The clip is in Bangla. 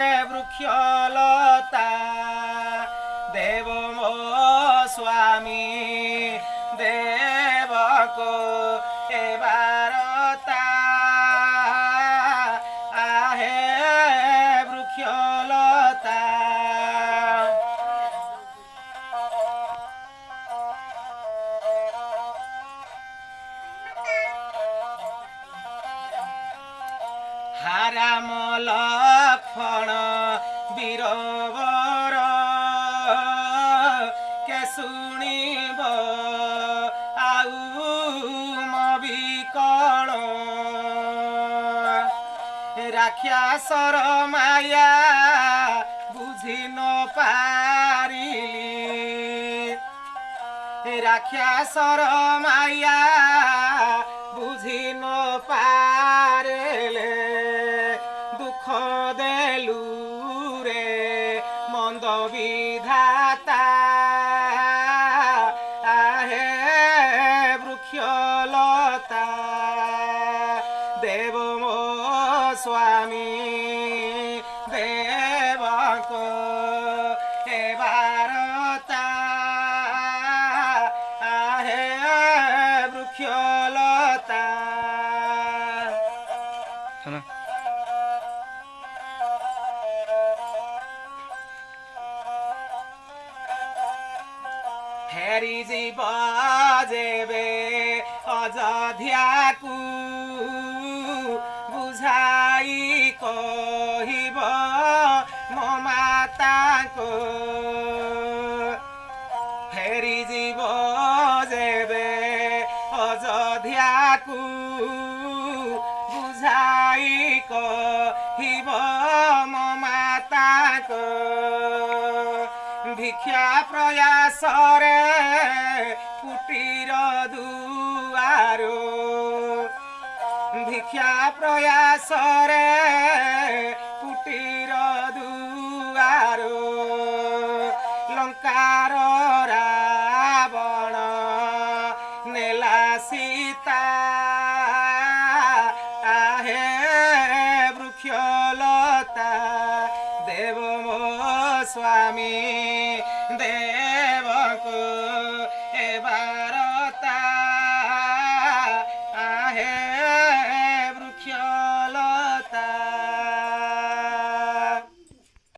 বৃক্ষলতা দেব মো স্বামী দেবক এবারতা আহে বৃক্ষলতা হারামলা ফণ বীরবর কে শুণিব আউ মবিকণ রাক্ষাসর মায়া বুঝি ন পারিলি রাক্ষাসর মায়া বুঝি ন विधाता हे वृक्षलता देव मो स्वामी देवको हे भारता हे वृक्षलता হেরিজি বাজেবে অযোধ্যাকু বুঝাই কহিব মো মাতাকু হেরিজি বাজেবে অযোধ্যাকু বুঝাই কহিব মো মাতাকু ভিক্ষা প্রয়াসরে কুটির দুয়ার ভিক্ষা প্রয়াসরে কুটির দুয়ার লঙ্কার রাবণ নেলা সীতা আহে বৃক্ষলতা দেব মো স্বামী দেব